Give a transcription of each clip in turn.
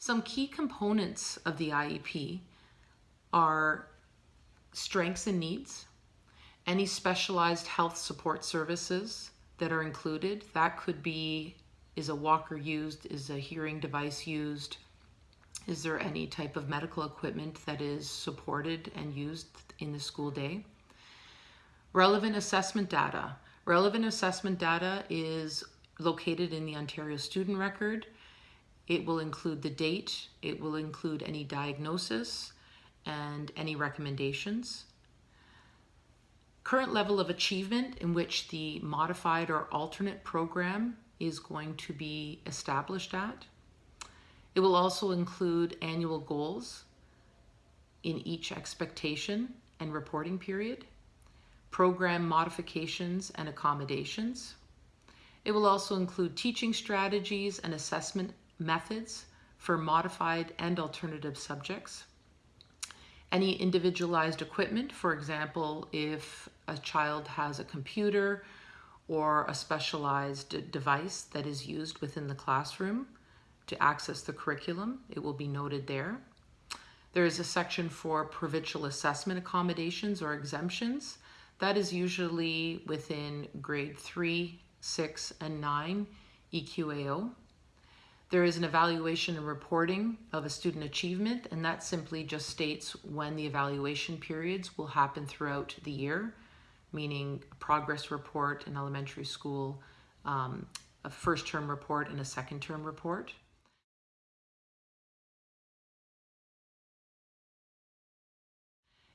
Some key components of the IEP are strengths and needs, any specialized health support services that are included. That could be, is a walker used, is a hearing device used, is there any type of medical equipment that is supported and used in the school day? Relevant assessment data. Relevant assessment data is located in the Ontario Student Record. It will include the date, it will include any diagnosis and any recommendations. Current level of achievement in which the modified or alternate program is going to be established at. It will also include annual goals in each expectation and reporting period, program modifications and accommodations. It will also include teaching strategies and assessment methods for modified and alternative subjects. Any individualized equipment, for example, if a child has a computer or a specialized device that is used within the classroom, to access the curriculum. It will be noted there. There is a section for provincial assessment accommodations or exemptions. That is usually within grade 3, 6, and 9 EQAO. There is an evaluation and reporting of a student achievement, and that simply just states when the evaluation periods will happen throughout the year, meaning a progress report in elementary school, um, a first term report, and a second term report.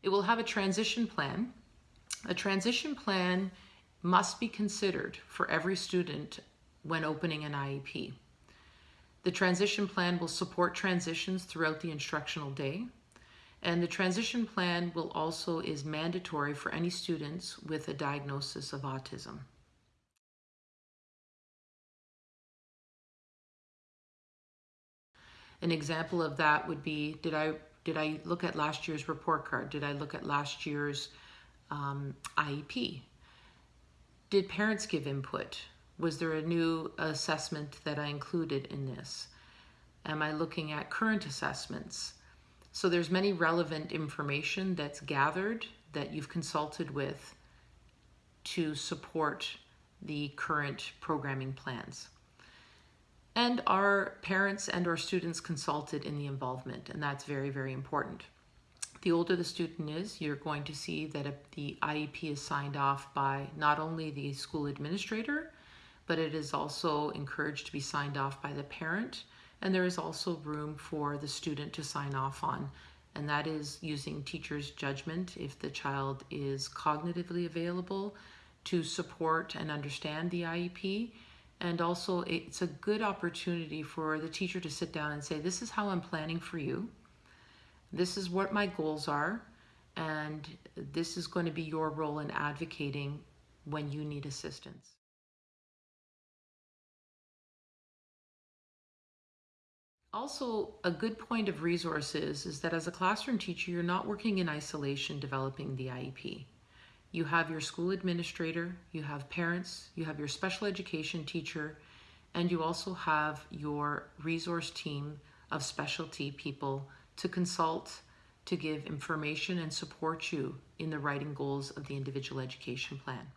It will have a transition plan. A transition plan must be considered for every student when opening an IEP. The transition plan will support transitions throughout the instructional day. And the transition plan will also is mandatory for any students with a diagnosis of autism. An example of that would be, did I did I look at last year's report card? Did I look at last year's um, IEP? Did parents give input? Was there a new assessment that I included in this? Am I looking at current assessments? So there's many relevant information that's gathered that you've consulted with to support the current programming plans and our parents and our students consulted in the involvement, and that's very, very important. The older the student is, you're going to see that the IEP is signed off by not only the school administrator, but it is also encouraged to be signed off by the parent, and there is also room for the student to sign off on, and that is using teacher's judgment if the child is cognitively available to support and understand the IEP, and also it's a good opportunity for the teacher to sit down and say, this is how I'm planning for you. This is what my goals are. And this is going to be your role in advocating when you need assistance. Also, a good point of resources is that as a classroom teacher, you're not working in isolation developing the IEP. You have your school administrator, you have parents, you have your special education teacher, and you also have your resource team of specialty people to consult, to give information and support you in the writing goals of the individual education plan.